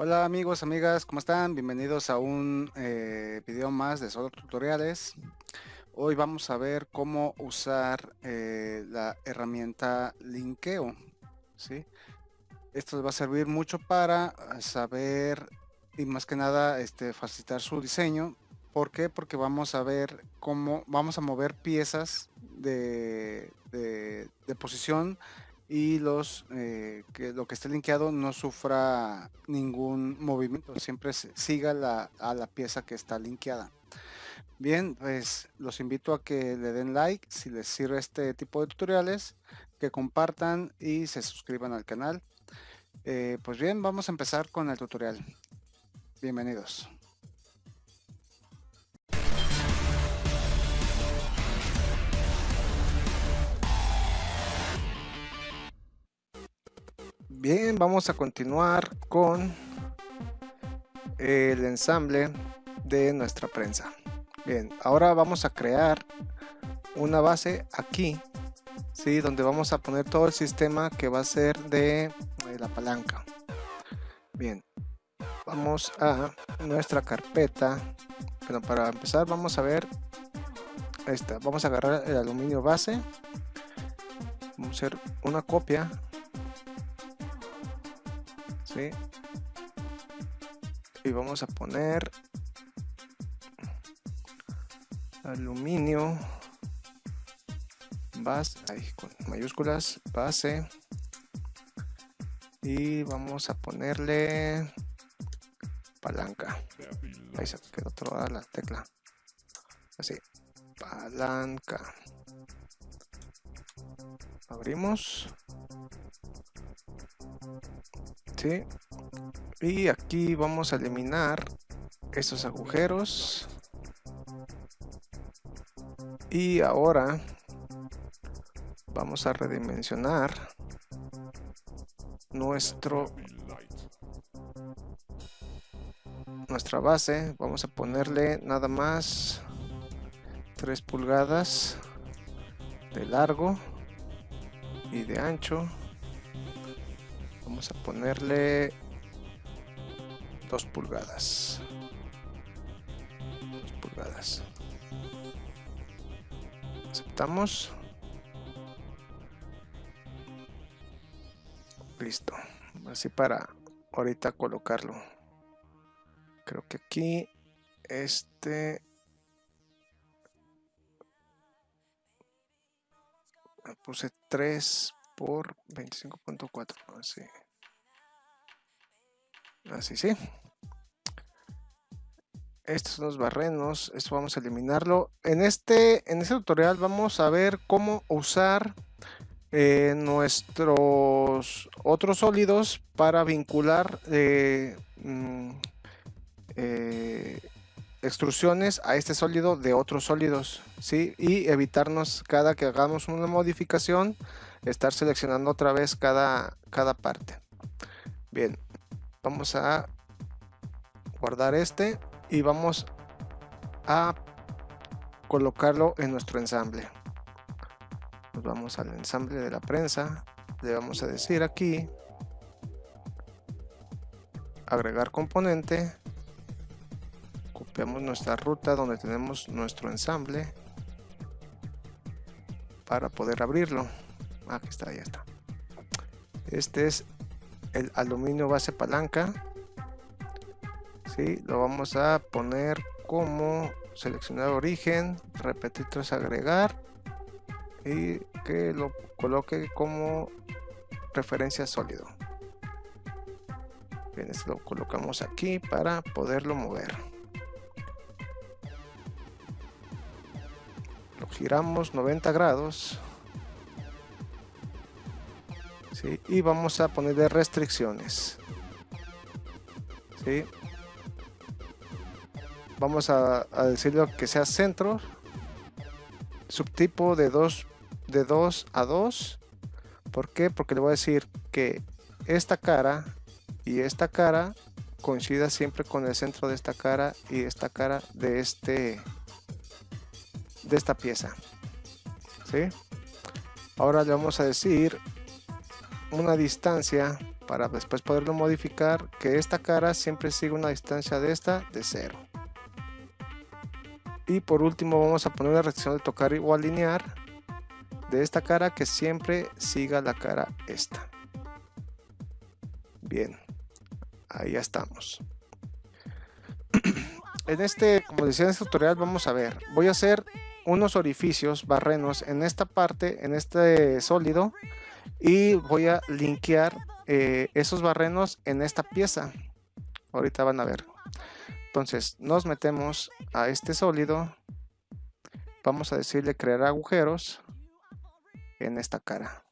Hola amigos, amigas, ¿cómo están? Bienvenidos a un eh, video más de solo tutoriales. Hoy vamos a ver cómo usar eh, la herramienta linkeo. ¿sí? Esto va a servir mucho para saber y más que nada este, facilitar su diseño. ¿Por qué? Porque vamos a ver cómo vamos a mover piezas de, de posición y los eh, que lo que esté linkeado no sufra ningún movimiento, siempre siga la, a la pieza que está linkeada. Bien, pues los invito a que le den like si les sirve este tipo de tutoriales, que compartan y se suscriban al canal. Eh, pues bien, vamos a empezar con el tutorial. Bienvenidos. Bien, vamos a continuar con el ensamble de nuestra prensa. Bien, ahora vamos a crear una base aquí, ¿sí? donde vamos a poner todo el sistema que va a ser de, la palanca. Bien, vamos a nuestra carpeta. Pero para empezar vamos a ver esta. Vamos a agarrar el aluminio base. Vamos a hacer una copia y vamos a poner aluminio base con mayúsculas base. Y vamos a ponerle palanca. Ahí se quedó toda la tecla. Así palanca. Abrimos y aquí vamos a eliminar estos agujeros. Y ahora vamos a redimensionar nuestro nuestra base. Vamos a ponerle nada más 3 pulgadas de largo y de ancho vamos a ponerle 2 pulgadas. 2 pulgadas. Aceptamos listo. Así para ahorita colocarlo. Creo que aquí este puse 3 por 25.4 así así sí. Estos son los barrenos esto vamos a eliminarlo. En este en este tutorial vamos a ver cómo usar eh, nuestros otros sólidos para vincular eh, mm, eh, extrusiones a este sólido de otros sólidos ¿sí? y evitarnos cada que hagamos una modificación estar seleccionando otra vez cada, cada parte. Bien vamos a guardar este y vamos a colocarlo en nuestro ensamble. Nos vamos al ensamble de la prensa. Le vamos a decir aquí agregar componente. Copiamos nuestra ruta donde tenemos nuestro ensamble para poder abrirlo. Aquí está, ya está. Este es el aluminio base palanca. ¿sí? lo vamos a poner como seleccionar origen repetir tras agregar y que lo coloque como referencia sólido. Bien esto lo colocamos aquí para poderlo mover. Lo giramos 90 grados y vamos a ponerle restricciones. Vamos a, decirle que sea centro. Subtipo de 2 de 2 a 2 ¿por qué? porque le voy a decir que esta cara y esta cara coincida siempre con el centro de esta cara y esta cara de este de esta pieza. ¿sí? ahora le vamos a decir una distancia para después poderlo modificar que esta cara siempre siga una distancia de esta de cero. Y por último vamos a poner una restricción de tocar o alinear de esta cara que siempre siga la cara esta. Bien ahí ya estamos. En este como decía en este tutorial vamos a ver voy a hacer unos orificios barrenos en esta parte en este sólido y voy a linkear eh, esos barrenos en esta pieza. Ahorita van a ver. Entonces nos metemos a este sólido. Vamos a decirle crear agujeros en esta cara.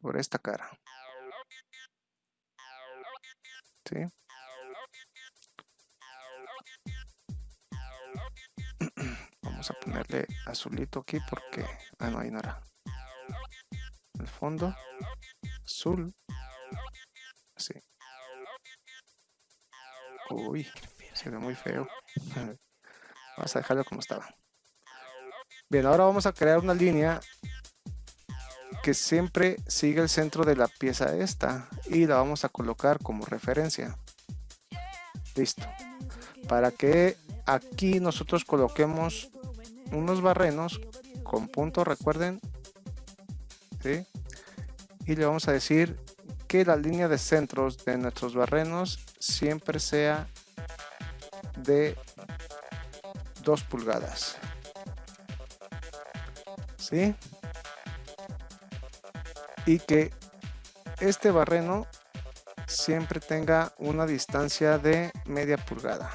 Sobre esta cara. ¿Sí? Vamos a ponerle azulito aquí porque ah no ahí no era. El fondo azul. Así uy se ve muy feo. Vamos a dejarlo como estaba. Bien ahora vamos a crear una línea que siempre sigue el centro de la pieza esta y la vamos a colocar como referencia. Listo. Para que aquí nosotros coloquemos unos barrenos con punto recuerden y le vamos a decir que la línea de centros de nuestros barrenos siempre sea de 2 pulgadas ¿sí? y que este barreno siempre tenga una distancia de media pulgada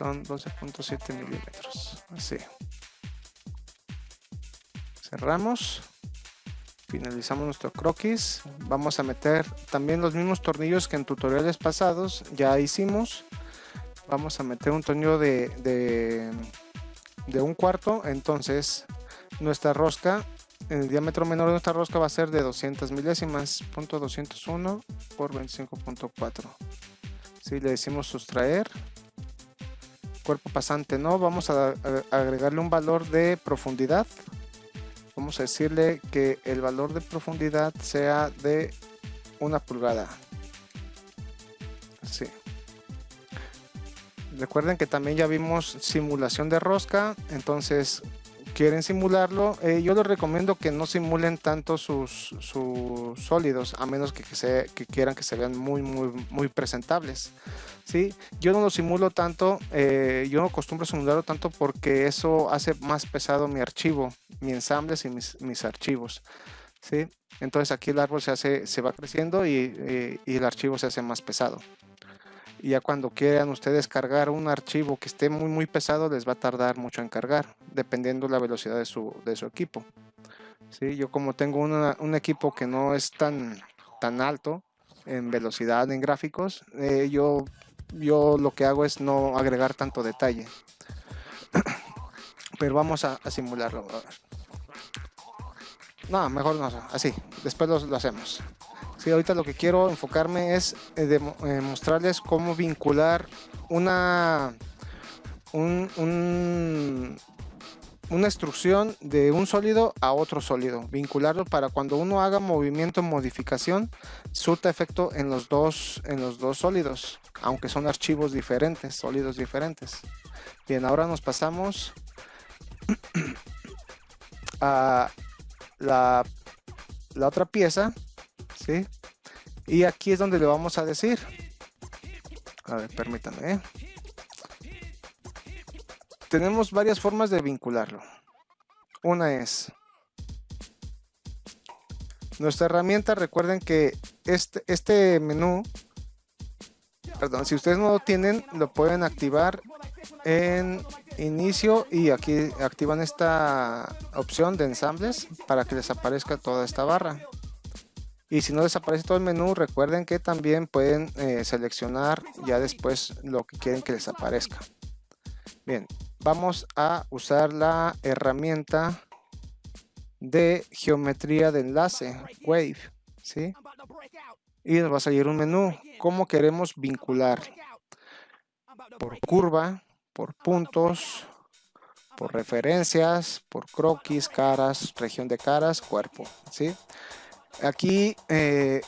son 12.7 milímetros. Así. Cerramos. Finalizamos nuestro croquis. Vamos a meter también los mismos tornillos que en tutoriales pasados. Ya hicimos. Vamos a meter un tornillo de, de, un cuarto. Entonces nuestra rosca el diámetro menor de nuestra rosca va a ser de 200 milésimas, punto 201 por 25.4. Si le decimos sustraer, cuerpo pasante no, vamos a, agregarle un valor de profundidad. Vamos a decirle que el valor de profundidad sea de una pulgada. Así. Recuerden que también ya vimos simulación de rosca, entonces quieren simularlo, eh, yo les recomiendo que no simulen tanto sus, sólidos, a menos que, que, quieran que se vean muy, muy, muy presentables. ¿sí? Yo no lo simulo tanto, eh, yo no acostumbro simularlo tanto porque eso hace más pesado mi archivo, mi ensambles y mis, archivos. ¿sí? Entonces aquí el árbol se, hace, se va creciendo y, eh, y el archivo se hace más pesado y ya cuando quieran ustedes cargar un archivo que esté muy muy pesado les va a tardar mucho en cargar dependiendo la velocidad de su, de su equipo. ¿Sí? yo como tengo un equipo que no es tan tan alto en velocidad en gráficos eh, yo yo lo que hago es no agregar tanto detalle. Pero vamos a, simularlo. No mejor no así. Después lo hacemos Sí, ahorita lo que quiero enfocarme es eh, eh, mostrarles cómo vincular una, una instrucción de un sólido a otro sólido. Vincularlo para cuando uno haga movimiento modificación, surta efecto en los dos, en los dos sólidos, aunque son archivos diferentes, sólidos diferentes. Bien, ahora nos pasamos a la, la otra pieza ¿sí? Y aquí es donde le vamos a decir. A ver, permítanme. ¿eh? Tenemos varias formas de vincularlo. Una es nuestra herramienta. Recuerden que este, este menú, perdón, si ustedes no lo tienen, lo pueden activar en inicio y aquí activan esta opción de ensambles para que les aparezca toda esta barra y si no desaparece todo el menú recuerden que también pueden eh, seleccionar ya después lo que quieren que les aparezca bien vamos a usar la herramienta de geometría de enlace wave ¿sí? y nos va a salir un menú cómo queremos vincular por curva por puntos por referencias, por croquis, caras, región de caras, cuerpo, ¿sí? Aquí eh,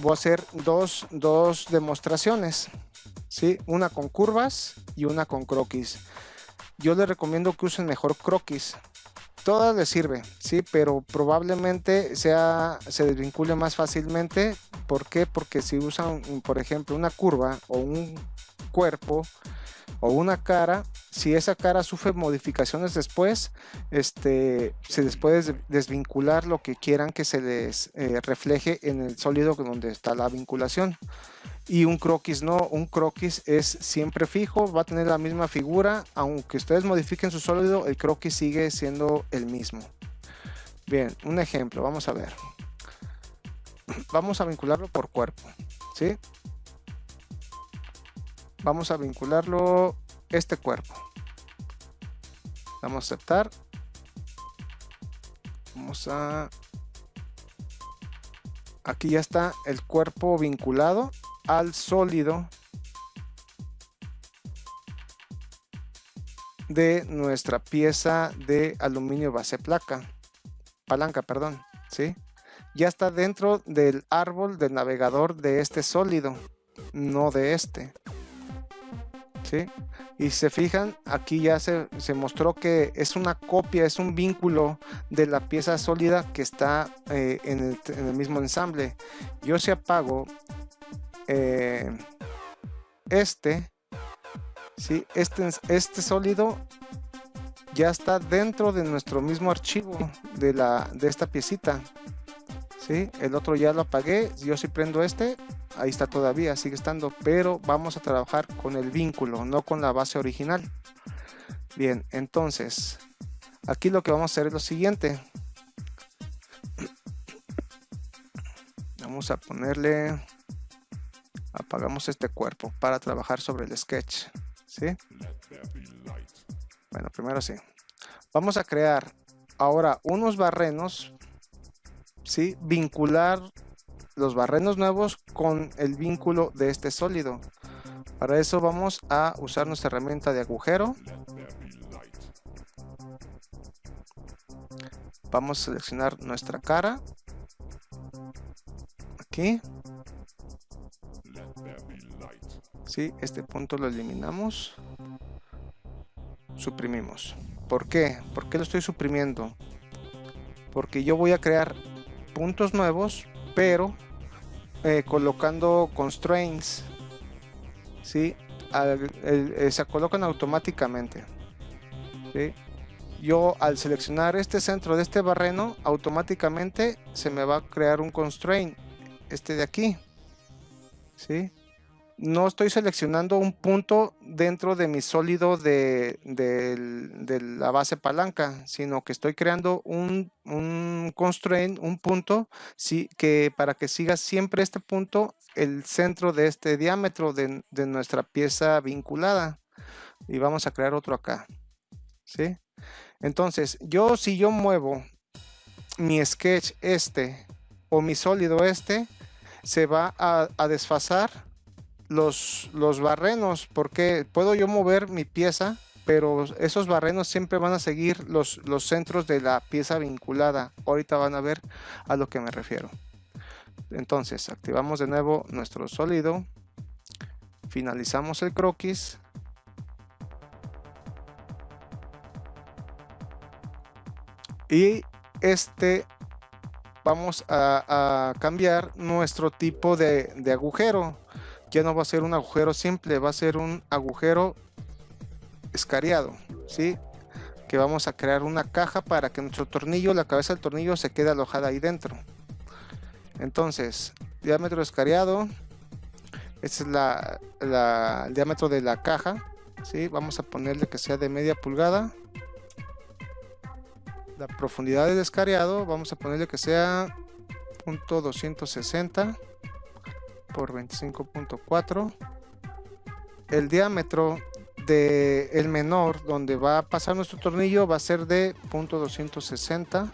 voy a hacer dos, dos demostraciones, ¿sí? Una con curvas y una con croquis. Yo les recomiendo que usen mejor croquis. Todas les sirve, sí, pero probablemente sea, se desvincule más fácilmente. ¿Por qué? Porque si usan, por ejemplo, una curva o un cuerpo o una cara, si esa cara sufre modificaciones después, este, se les puede desvincular lo que quieran que se les eh, refleje en el sólido donde está la vinculación. Y un croquis no, un croquis es siempre fijo, va a tener la misma figura, aunque ustedes modifiquen su sólido, el croquis sigue siendo el mismo. Bien, un ejemplo, vamos a ver. Vamos a vincularlo por cuerpo, ¿sí? Vamos a vincularlo este cuerpo. Vamos a aceptar. Vamos a... Aquí ya está el cuerpo vinculado al sólido de nuestra pieza de aluminio base placa. Palanca, perdón. ¿sí? Ya está dentro del árbol del navegador de este sólido, no de este. ¿Sí? Y se fijan, aquí ya se, mostró que es una copia, es un vínculo de la pieza sólida que está eh, en, el, mismo ensamble. Yo si apago eh, este, ¿sí? este, este sólido ya está dentro de nuestro mismo archivo de, la, de esta piecita. El otro ya lo apagué, yo si prendo este, ahí está todavía, sigue estando, pero vamos a trabajar con el vínculo, no con la base original. Bien, entonces, aquí lo que vamos a hacer es lo siguiente. Vamos a ponerle, apagamos este cuerpo para trabajar sobre el sketch, ¿sí? Bueno, primero sí. Vamos a crear ahora unos barrenos, ¿sí? Vincular los barrenos nuevos con el vínculo de este sólido. Para eso vamos a usar nuestra herramienta de agujero. Vamos a seleccionar nuestra cara. Aquí. Sí, este punto lo eliminamos. Suprimimos. ¿Por qué? ¿Por qué lo estoy suprimiendo? Porque yo voy a crear puntos nuevos, pero eh, colocando constraints, ¿sí? Eh, se colocan automáticamente. Yo al seleccionar este centro de este barreno, automáticamente se me va a crear un constraint, este de aquí. ¿sí? No estoy seleccionando un punto dentro de mi sólido de, la base palanca, sino que estoy creando un, constraint, un punto, que para que siga siempre este punto, el centro de este diámetro de, nuestra pieza vinculada. Y vamos a crear otro acá. ¿sí? Entonces, yo si yo muevo mi sketch este o mi sólido este, se va a desfasar los, los barrenos, porque puedo yo mover mi pieza, pero esos barrenos siempre van a seguir los, los centros de la pieza vinculada. Ahorita van a ver a lo que me refiero. Entonces, activamos de nuevo nuestro sólido, finalizamos el croquis. Y este vamos a, cambiar nuestro tipo de, de agujero ya no va a ser un agujero simple, va a ser un agujero escariado, ¿sí? Que vamos a crear una caja para que nuestro tornillo, la cabeza del tornillo se quede alojada ahí dentro. Entonces, diámetro escariado, este es la, el diámetro de la caja, ¿sí? Vamos a ponerle que sea de media pulgada. La profundidad del escariado, vamos a ponerle que sea punto .260 por 25.4 el diámetro de el menor donde va a pasar nuestro tornillo va a ser de punto 260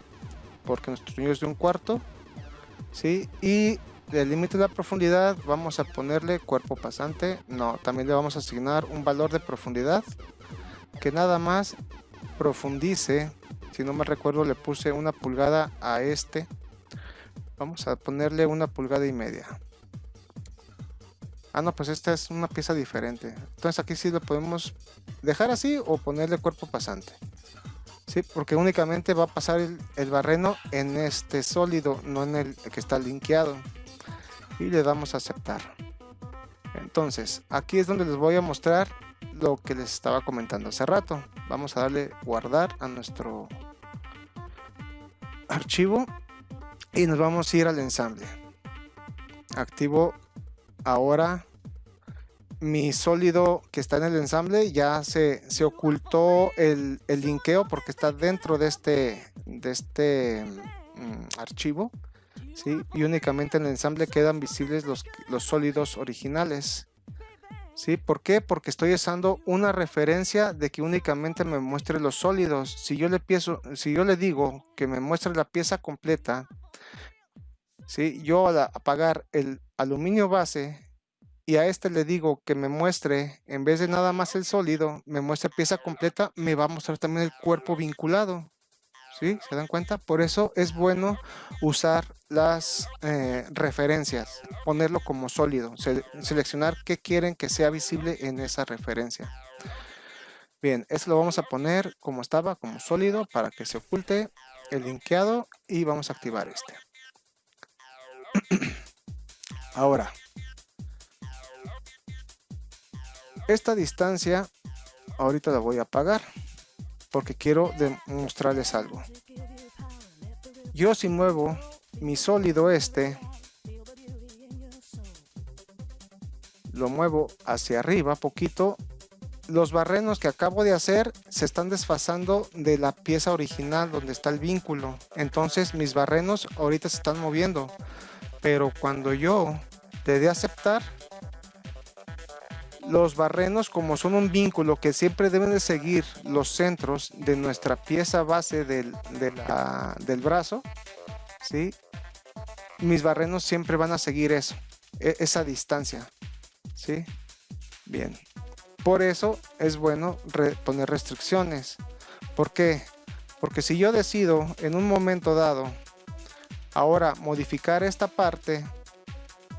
porque nuestro tornillo es de un cuarto ¿sí? y el límite de la profundidad vamos a ponerle cuerpo pasante no también le vamos a asignar un valor de profundidad que nada más profundice. Si no me recuerdo le puse una pulgada a este. Vamos a ponerle una pulgada y media. Ah, no, pues esta es una pieza diferente. Entonces aquí sí lo podemos dejar así o ponerle cuerpo pasante. Sí, porque únicamente va a pasar el, el barreno en este sólido, no en el que está linkeado. Y le damos a aceptar. Entonces, aquí es donde les voy a mostrar lo que les estaba comentando hace rato. Vamos a darle guardar a nuestro archivo y nos vamos a ir al ensamble. Activo ahora mi sólido que está en el ensamble ya se, se ocultó el, el, linkeo porque está dentro de este, de este mm, archivo ¿sí? y únicamente en el ensamble quedan visibles los, los sólidos originales ¿sí? ¿por qué? porque estoy usando una referencia de que únicamente me muestre los sólidos si yo le, pienso, si yo le digo que me muestre la pieza completa ¿sí? yo al apagar el aluminio base y a este le digo que me muestre, en vez de nada más el sólido, me muestre pieza completa, me va a mostrar también el cuerpo vinculado. ¿Sí? ¿Se dan cuenta? Por eso es bueno usar las eh, referencias, ponerlo como sólido, seleccionar qué quieren que sea visible en esa referencia. Bien, esto lo vamos a poner como estaba, como sólido, para que se oculte el linkeado y vamos a activar este. Ahora, Esta distancia ahorita la voy a apagar porque quiero demostrarles algo. Yo si muevo mi sólido este, lo muevo hacia arriba poquito, los barrenos que acabo de hacer se están desfasando de la pieza original donde está el vínculo. Entonces mis barrenos ahorita se están moviendo. Pero cuando yo le dé aceptar, los barrenos, como son un vínculo que siempre deben de seguir los centros de nuestra pieza base del, del brazo, ¿sí? mis barrenos siempre van a seguir eso, e, esa distancia. ¿sí? Bien. Por eso es bueno poner restricciones. ¿Por qué? Porque si yo decido en un momento dado ahora modificar esta parte,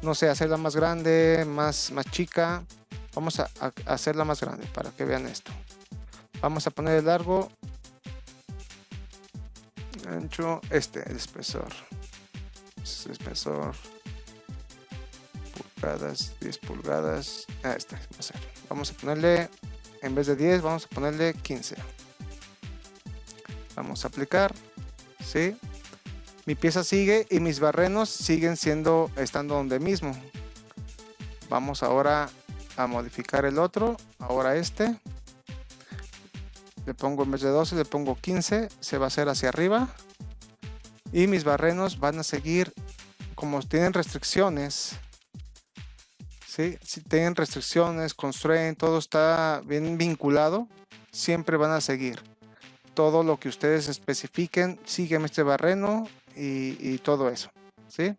no sé, hacerla más grande, más, más chica, Vamos a, hacerla más grande para que vean esto. Vamos a poner el largo, ancho, este, el espesor. Este espesor, pulgadas, 10 pulgadas. Ah, este, vamos a ponerle, en vez de 10, vamos a ponerle 15. Vamos a aplicar, ¿sí? Mi pieza sigue y mis barrenos siguen siendo, estando donde mismo. Vamos ahora a modificar el otro, ahora este. Le pongo en vez de 12, le pongo 15, se va a hacer hacia arriba. Y mis barrenos van a seguir, como tienen restricciones, ¿sí? si tienen restricciones, construyen, todo está bien vinculado, siempre van a seguir. Todo lo que ustedes especifiquen, siguen este barreno y, y todo eso. ¿sí?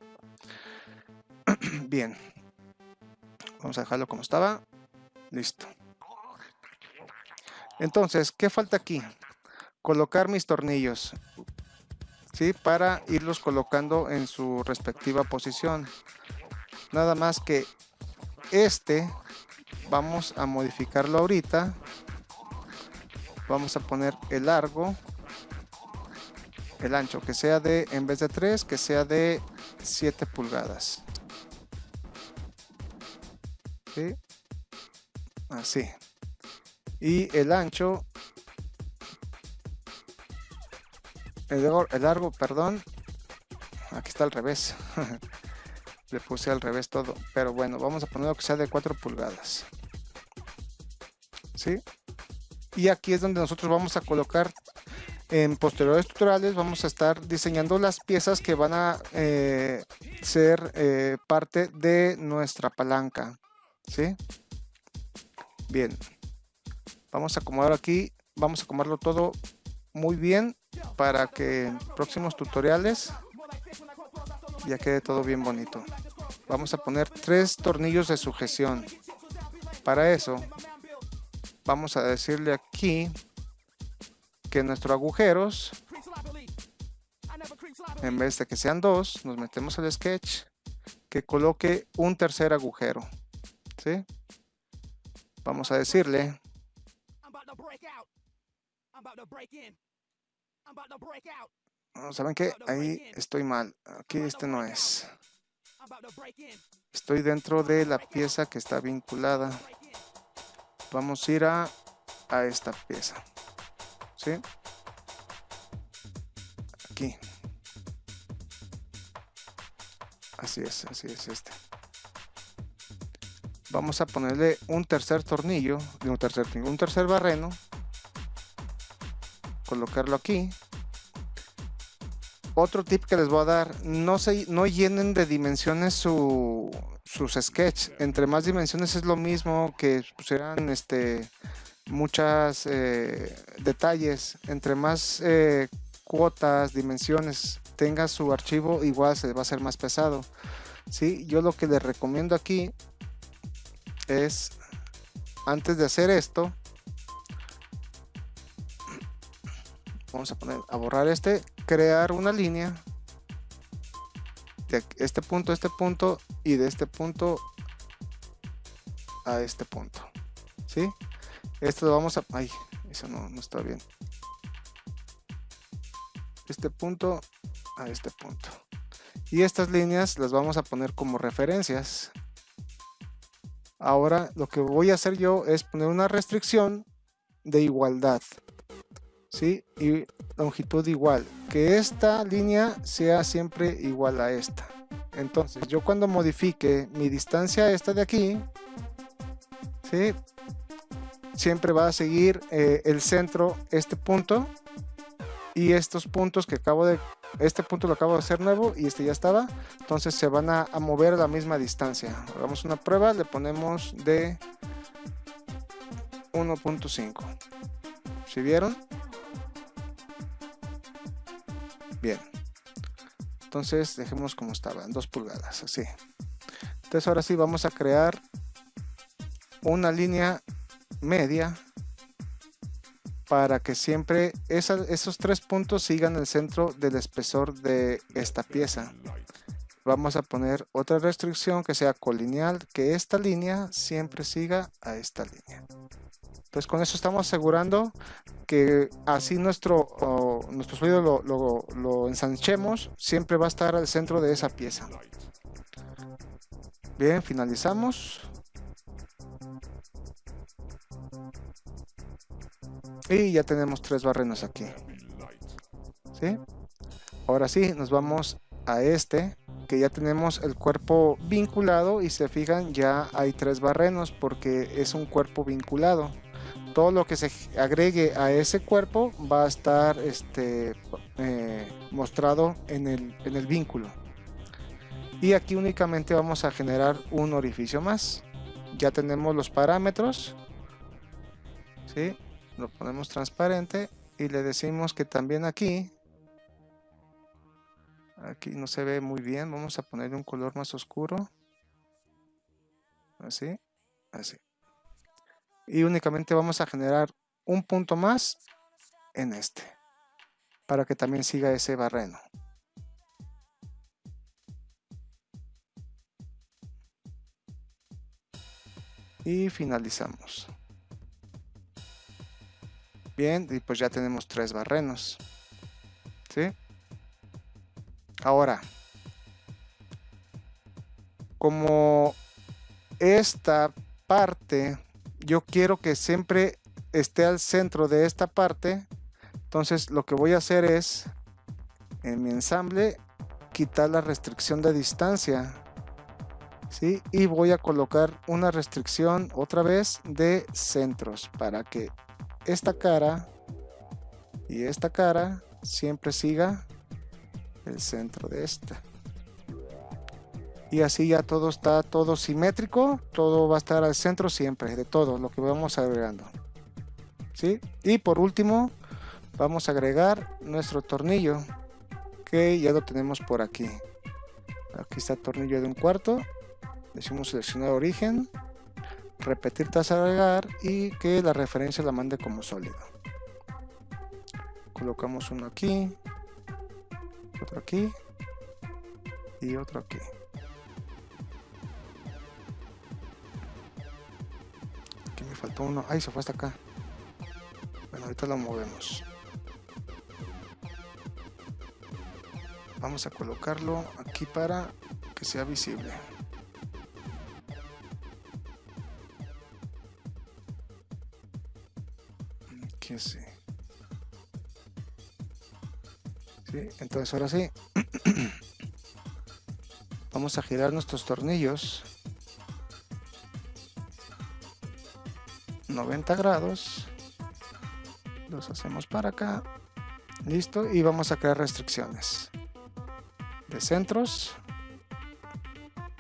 bien. Vamos a dejarlo como estaba. Listo. Entonces, ¿qué falta aquí? Colocar mis tornillos. ¿Sí? Para irlos colocando en su respectiva posición. Nada más que este vamos a modificarlo ahorita. Vamos a poner el largo. El ancho que sea de, en vez de 3, que sea de 7 pulgadas. Así. Y el ancho, el largo, perdón, aquí está al revés. Le puse al revés todo, pero bueno, vamos a ponerlo que sea de 4 pulgadas. ¿Sí? Y aquí es donde nosotros vamos a colocar en posteriores tutoriales vamos a estar diseñando las piezas que van a eh, ser eh, parte de nuestra palanca. ¿Sí? Bien. Vamos a acomodar aquí, vamos a acomodarlo todo muy bien para que en próximos tutoriales ya quede todo bien bonito. Vamos a poner tres tornillos de sujeción. Para eso, vamos a decirle aquí que nuestros agujeros, en vez de que sean dos, nos metemos al sketch, que coloque un tercer agujero. ¿Sí? Vamos a decirle ¿Saben qué? Ahí estoy mal. Aquí este no es. Estoy dentro de la pieza que está vinculada. Vamos a ir a, a esta pieza. ¿Sí? Aquí. Así es, así es este. Vamos a ponerle un tercer tornillo, un tercer, un tercer barreno. Colocarlo aquí otro tip que les voy a dar, no, se, no llenen de dimensiones su, sus sketch. Entre más dimensiones es lo mismo que pusieran este, muchas eh, detalles. Entre más eh, cuotas, dimensiones tenga su archivo, igual se va a ser más pesado. ¿sí? Yo lo que les recomiendo aquí es, antes de hacer esto, vamos a poner a borrar este crear una línea de este punto a este punto y de este punto a este punto ¿sí? esto lo vamos a ay eso no, no está bien. Este punto a este punto. Y estas líneas las vamos a poner como referencias ahora lo que voy a hacer yo es poner una restricción de igualdad ¿sí? y longitud igual que esta línea sea siempre igual a esta entonces yo cuando modifique mi distancia esta de aquí ¿sí? siempre va a seguir eh, el centro este punto y estos puntos que acabo de este punto lo acabo de hacer nuevo y este ya estaba entonces se van a, mover a la misma distancia hagamos una prueba le ponemos de 1.5 si vieron Bien. Entonces dejemos como estaba, en 2 pulgadas, así. Entonces ahora sí vamos a crear una línea media para que siempre esos tres puntos sigan el centro del espesor de esta pieza. Vamos a poner otra restricción que sea colineal, que esta línea siempre siga a esta línea. Entonces con eso estamos asegurando que así nuestro, nuestro lo, lo, ensanchemos, siempre va a estar al centro de esa pieza. Bien, finalizamos. Y ya tenemos tres barrenos aquí. ¿Sí? Ahora sí, nos vamos a este, que ya tenemos el cuerpo vinculado y se fijan, ya hay tres barrenos porque es un cuerpo vinculado todo lo que se agregue a ese cuerpo va a estar este, eh, mostrado en el, en el vínculo. Y aquí únicamente vamos a generar un orificio más. Ya tenemos los parámetros. ¿sí? Lo ponemos transparente y le decimos que también aquí aquí no se ve muy bien vamos a ponerle un color más oscuro. Así así. Y únicamente vamos a generar un punto más en este para que también siga ese barreno. Y finalizamos bien y pues ya tenemos tres barrenos ¿sí? ahora como esta parte yo quiero que siempre esté al centro de esta parte entonces lo que voy a hacer es en mi ensamble quitar la restricción de distancia ¿sí? y voy a colocar una restricción otra vez de centros para que esta cara y esta cara siempre siga el centro de esta y así ya todo está todo simétrico, todo va a estar al centro siempre de todo lo que vamos agregando. ¿Sí? Y por último vamos a agregar nuestro tornillo que ya lo tenemos por aquí. Aquí está el tornillo de un cuarto. Decimos seleccionar origen, repetir tasa agregar y que la referencia la mande como sólido. colocamos uno aquí, otro aquí y otro aquí. Aquí me faltó uno. Ahí se fue hasta acá. Bueno, ahorita lo movemos. Vamos a colocarlo aquí para que sea visible. Entonces ahora sí. Vamos a girar nuestros tornillos 90 grados. Los hacemos para acá. Listo. Y vamos a crear restricciones de centros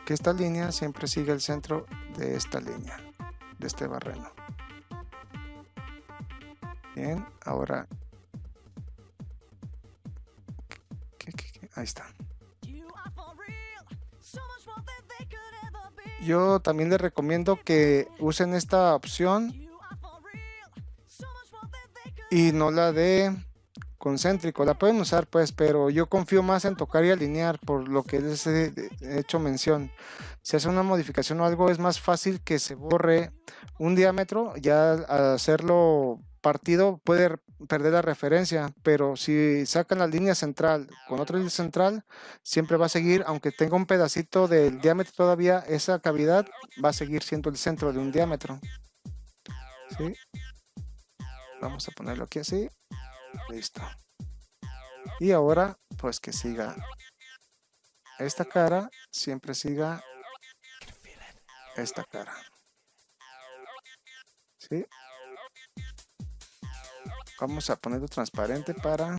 que esta línea siempre sigue el centro de esta línea de este barreno ahora ahí está yo también les recomiendo que usen esta opción y no la de concéntrico. La pueden usar pues, pero yo confío más en tocar y alinear por lo que les he hecho mención. Si hace una modificación o algo es más fácil que se borre un diámetro, ya hacerlo partido puede perder la referencia, pero si sacan la línea central con otra línea central, siempre va a seguir, aunque tenga un pedacito del diámetro todavía, esa cavidad va a seguir siendo el centro de un diámetro. Vamos a ponerlo aquí así. Listo. Y ahora, pues que siga esta cara, siempre siga esta cara. ¿Sí? Vamos a ponerlo transparente para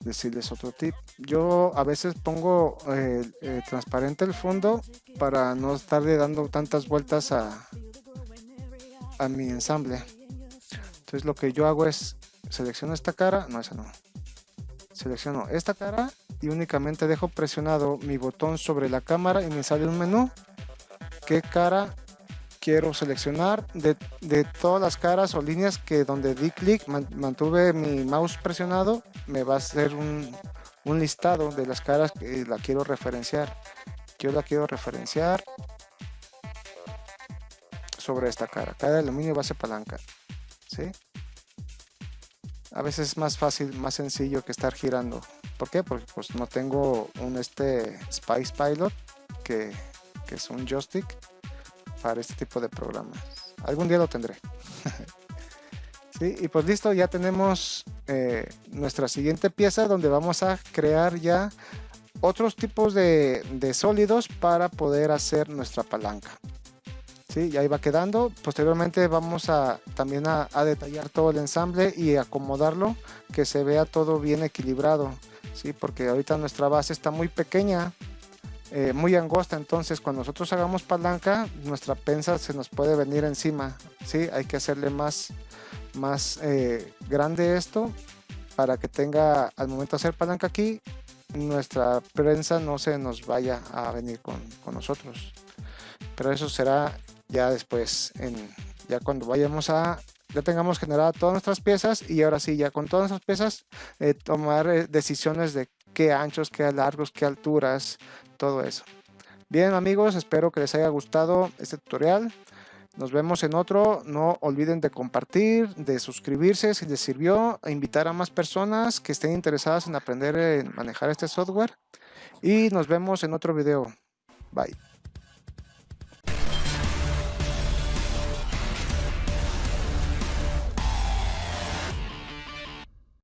decirles otro tip. Yo a veces pongo eh, eh, transparente el fondo para no estarle dando tantas vueltas a, a mi ensamble. Entonces lo que yo hago es selecciono esta cara, no esa no. Selecciono esta cara y únicamente dejo presionado mi botón sobre la cámara y me sale un menú. ¿Qué cara quiero seleccionar? De, todas las caras o líneas que donde di clic, mantuve mi mouse presionado, me va a hacer un, un listado de las caras que la quiero referenciar. Yo la quiero referenciar sobre esta cara. Cada aluminio base palanca. A veces es más fácil, más sencillo que estar girando. ¿Por qué? Porque pues no tengo un este Spice Pilot que, es un joystick este tipo de programas. Algún día lo tendré. y pues listo, ya tenemos eh, nuestra siguiente pieza donde vamos a crear ya otros tipos de sólidos para poder hacer nuestra palanca. ¿sí? Y ahí va quedando. Posteriormente vamos a también a, detallar todo el ensamble y acomodarlo, que se vea todo bien equilibrado, ¿sí? Porque ahorita nuestra base está muy pequeña, eh, muy angosta, entonces cuando nosotros hagamos palanca, nuestra pensa se nos puede venir encima, ¿sí? Hay que hacerle más, más eh, grande esto para que tenga, al momento de hacer palanca aquí, nuestra prensa no se nos vaya a venir con, con nosotros. Pero eso será ya después, en, ya cuando vayamos a, ya tengamos generado todas nuestras piezas y ahora sí, ya con todas nuestras piezas, eh, tomar decisiones de qué anchos, qué largos, qué alturas, todo eso. Bien amigos, espero que les haya gustado este tutorial. Nos vemos en otro. No olviden de compartir, de suscribirse si les sirvió, e invitar a más personas que estén interesadas en aprender a manejar este software. Y nos vemos en otro video. Bye.